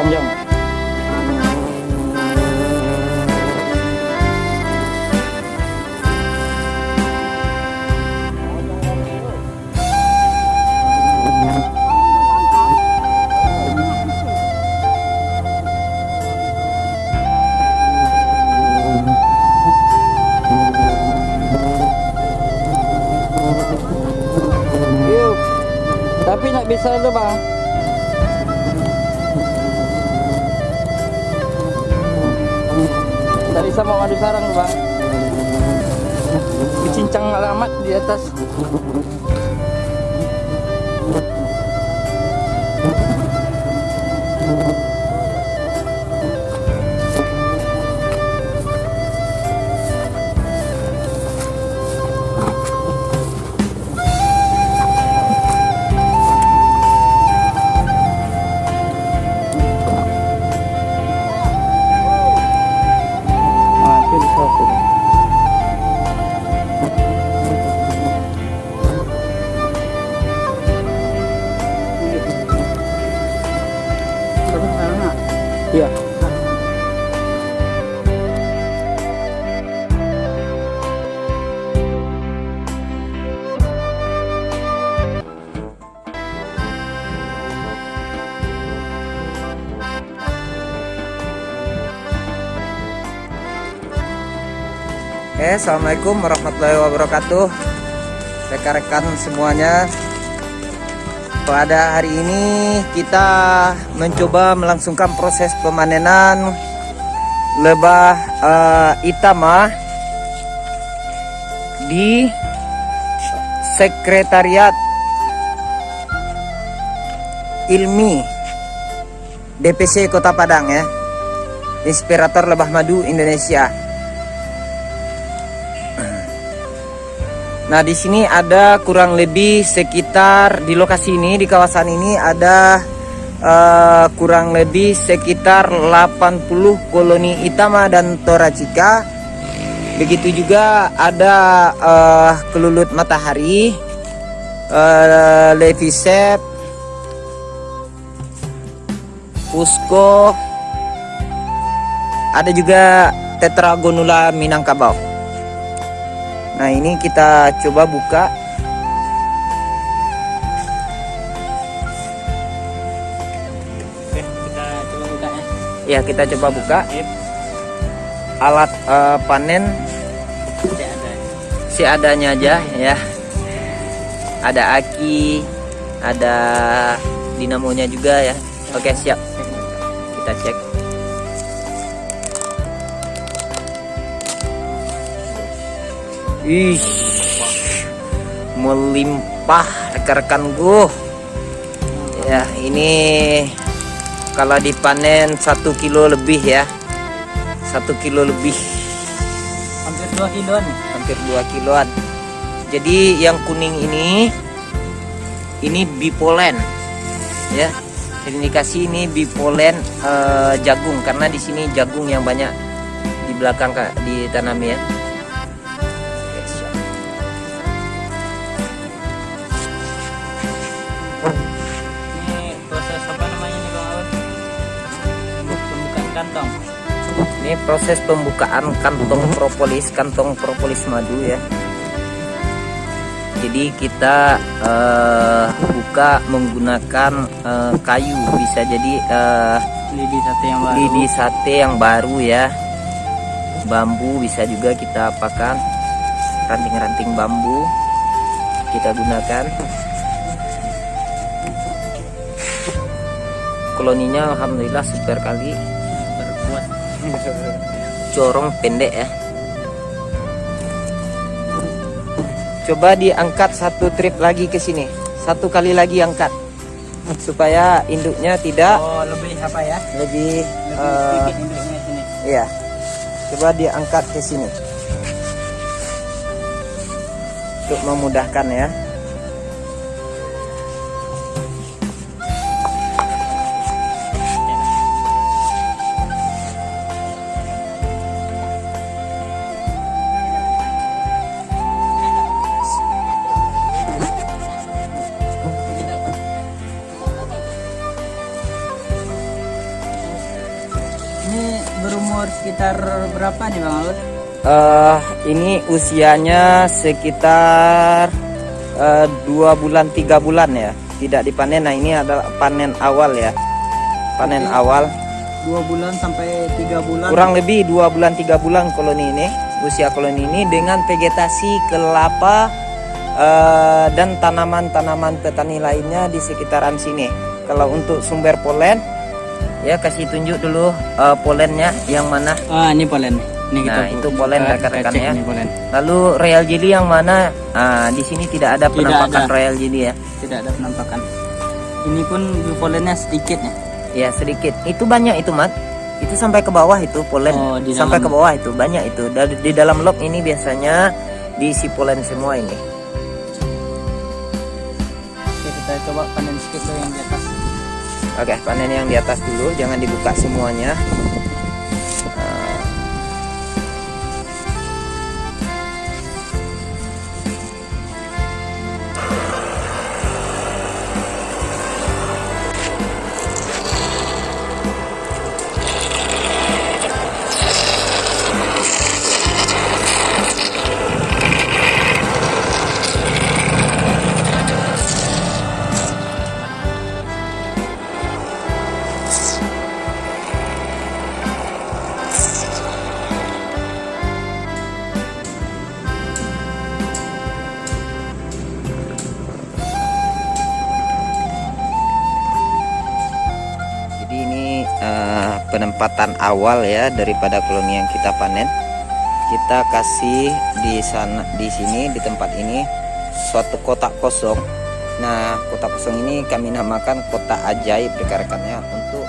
Dua panjang Tapi nak bisa tu bang. Tak bisa mau madu sarang bang. Dicincang alamat di atas. Oke, assalamualaikum warahmatullahi wabarakatuh. Rekan-rekan semuanya, pada hari ini kita mencoba melangsungkan proses pemanenan lebah eh, itama di Sekretariat Ilmi DPC Kota Padang ya. Inspirator Lebah Madu Indonesia. Nah, di sini ada kurang lebih sekitar di lokasi ini di kawasan ini ada eh, kurang lebih sekitar 80 koloni itama dan toracika. Begitu juga ada eh, kelulut matahari, eh, levisep, pusko, ada juga tetragonula minangkabau. Nah ini kita coba buka. Kita coba buka ya. Ya kita coba buka. Alat eh, panen. Tidak ada. seadanya aja ya. Ada aki Ada dinamonya juga ya. Oke siap. Kita cek Ih, melimpah rekan-rekanku. Ya, ini kalau dipanen satu kilo lebih ya, satu kilo lebih, Hampir 2 kiloan. hampir 2 kiloan. Jadi yang kuning ini ini bipolen ya terindikasi ini bipolen eh, jagung karena di sini jagung yang banyak di belakang kak ditanami ya ini proses pembukaan kantong propolis kantong propolis madu ya. Jadi kita eh, buka menggunakan eh, kayu. Bisa jadi eh, Lidi sate yang baru. lidi sate yang baru ya. Bambu bisa juga kita apakan. Ranting-ranting bambu kita gunakan. Koloninya alhamdulillah super kali. Corong pendek ya coba diangkat satu trip lagi ke sini satu kali lagi angkat supaya induknya tidak Oh lebih apa ya? lebih Lebih induknya sini. Iya. Coba diangkat ke sini. Untuk memudahkan ya. Ini berumur sekitar berapa nih Bang Aul? eh ini usianya sekitar eh, dua bulan tiga bulan ya. Tidak dipanen. Nah ini adalah panen awal ya. Panen Oke. awal. Dua bulan sampai tiga bulan. Kurang lebih dua bulan tiga bulan koloni ini. Usia koloni ini dengan vegetasi kelapa eh, dan tanaman-tanaman petani lainnya di sekitaran sini. Kalau untuk sumber polen, ya kasih tunjuk dulu eh, polennya yang mana. Ah ini polen. Ini Nah, itu polen kita- rekan-rekan kita ya. Polen. Lalu royal jelly yang mana? Ah, di sini tidak ada Tidak penampakan ada. royal jelly ya. Tidak ada penampakan. Ini pun polennya sedikit ya. Ya sedikit. Itu banyak itu mat. Itu sampai ke bawah itu polen. Oh, di sampai dalam- ke bawah itu banyak itu. Dari di dalam log ini biasanya diisi polen semua ini. Oke kita coba panen sedikit yang di atas. Oke, panen yang di atas dulu, jangan dibuka semuanya. Eh, penempatan awal ya daripada koloni yang kita panen. Kita kasih di sana, di sini, di tempat ini suatu kotak kosong. Nah, kotak kosong ini kami namakan kotak ajaib rekan-rekannya untuk